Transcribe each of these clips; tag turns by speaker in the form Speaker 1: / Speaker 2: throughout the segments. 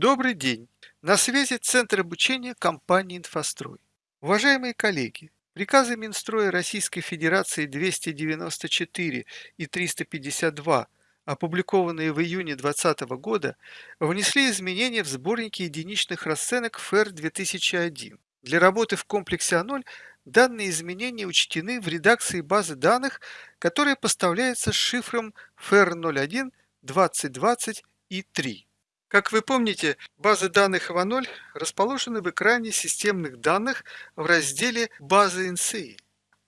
Speaker 1: Добрый день! На связи Центр обучения компании «Инфострой». Уважаемые коллеги, приказы Минстроя Российской Федерации 294 и 352, опубликованные в июне 2020 года, внесли изменения в сборники единичных расценок ФЭР 2001. Для работы в комплексе А0 данные изменения учтены в редакции базы данных, которая поставляется с шифром ФЭР 01 2020 и 3. Как вы помните, базы данных ИВА0 расположены в экране системных данных в разделе «Базы NCI».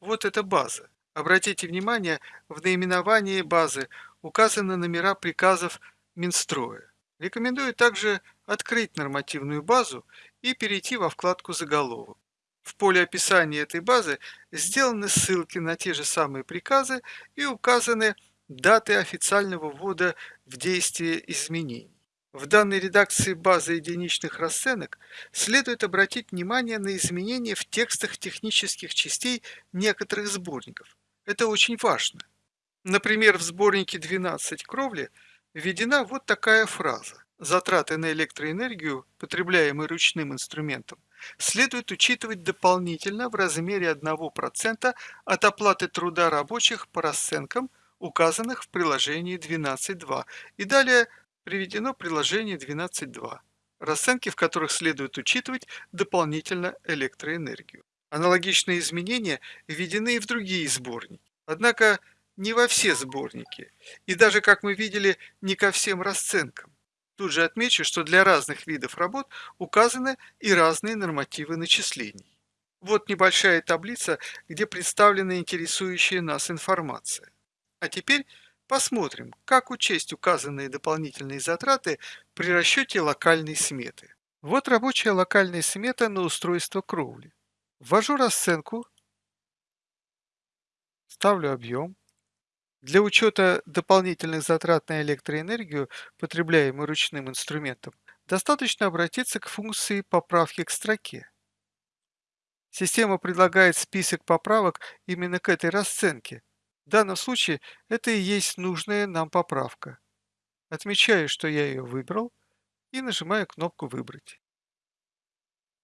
Speaker 1: Вот эта база. Обратите внимание, в наименовании базы указаны номера приказов Минстроя. Рекомендую также открыть нормативную базу и перейти во вкладку «Заголовок». В поле описания этой базы сделаны ссылки на те же самые приказы и указаны даты официального ввода в действие изменений. В данной редакции базы единичных расценок следует обратить внимание на изменения в текстах технических частей некоторых сборников. Это очень важно. Например, в сборнике 12 кровли введена вот такая фраза. Затраты на электроэнергию, потребляемые ручным инструментом, следует учитывать дополнительно в размере 1% от оплаты труда рабочих по расценкам, указанных в приложении 12.2. И далее приведено приложение 12.2, расценки в которых следует учитывать дополнительно электроэнергию. Аналогичные изменения введены и в другие сборники. Однако не во все сборники, и даже, как мы видели, не ко всем расценкам. Тут же отмечу, что для разных видов работ указаны и разные нормативы начислений. Вот небольшая таблица, где представлена интересующая нас информация. А теперь Посмотрим, как учесть указанные дополнительные затраты при расчете локальной сметы. Вот рабочая локальная смета на устройство кровли. Ввожу расценку, ставлю объем. Для учета дополнительных затрат на электроэнергию, потребляемую ручным инструментом, достаточно обратиться к функции поправки к строке. Система предлагает список поправок именно к этой расценке, в данном случае это и есть нужная нам поправка. Отмечаю, что я ее выбрал и нажимаю кнопку «Выбрать».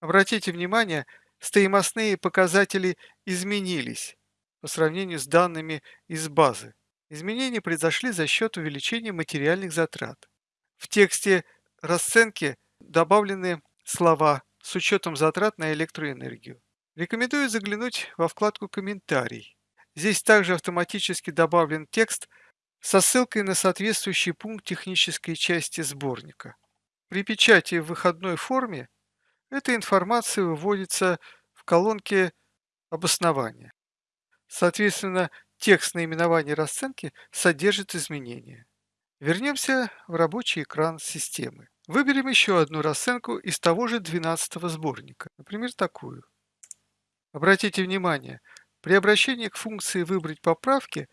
Speaker 1: Обратите внимание, стоимостные показатели изменились по сравнению с данными из базы. Изменения произошли за счет увеличения материальных затрат. В тексте расценки добавлены слова с учетом затрат на электроэнергию. Рекомендую заглянуть во вкладку «Комментарий». Здесь также автоматически добавлен текст со ссылкой на соответствующий пункт технической части сборника. При печати в выходной форме эта информация выводится в колонке обоснования. Соответственно, текст наименования расценки содержит изменения. Вернемся в рабочий экран системы. Выберем еще одну расценку из того же 12 сборника, например, такую. Обратите внимание, при обращении к функции «Выбрать поправки»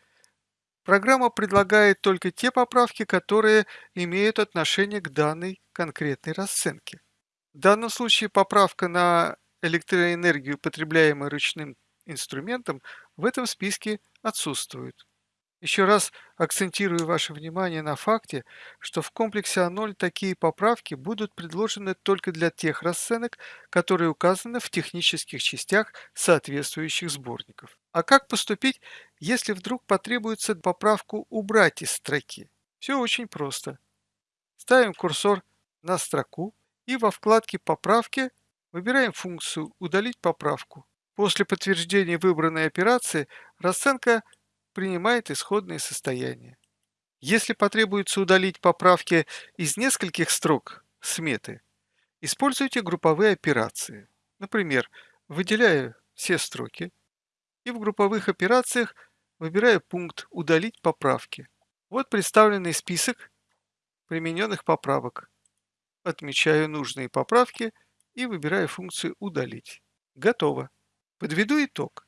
Speaker 1: программа предлагает только те поправки, которые имеют отношение к данной конкретной расценке. В данном случае поправка на электроэнергию, потребляемую ручным инструментом, в этом списке отсутствует. Еще раз акцентирую ваше внимание на факте, что в комплексе А0 такие поправки будут предложены только для тех расценок, которые указаны в технических частях соответствующих сборников. А как поступить, если вдруг потребуется поправку убрать из строки? Все очень просто. Ставим курсор на строку и во вкладке «Поправки» выбираем функцию «Удалить поправку». После подтверждения выбранной операции расценка принимает исходное состояние. Если потребуется удалить поправки из нескольких строк сметы, используйте групповые операции. Например, выделяю все строки и в групповых операциях выбираю пункт «Удалить поправки». Вот представленный список примененных поправок. Отмечаю нужные поправки и выбираю функцию «Удалить». Готово. Подведу итог.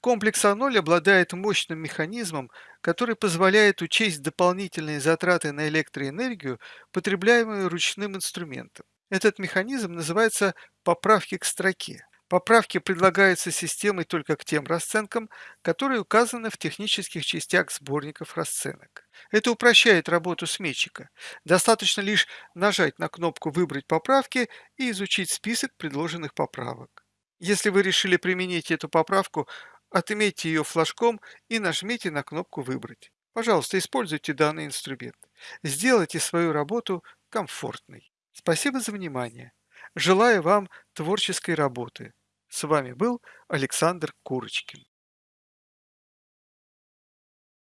Speaker 1: Комплекс А0 обладает мощным механизмом, который позволяет учесть дополнительные затраты на электроэнергию, потребляемые ручным инструментом. Этот механизм называется поправки к строке. Поправки предлагаются системой только к тем расценкам, которые указаны в технических частях сборников расценок. Это упрощает работу сметчика. Достаточно лишь нажать на кнопку «Выбрать поправки» и изучить список предложенных поправок. Если вы решили применить эту поправку, отметьте ее флажком и нажмите на кнопку «Выбрать». Пожалуйста, используйте данный инструмент. Сделайте свою работу комфортной. Спасибо за внимание. Желаю вам творческой работы. С вами был Александр Курочкин.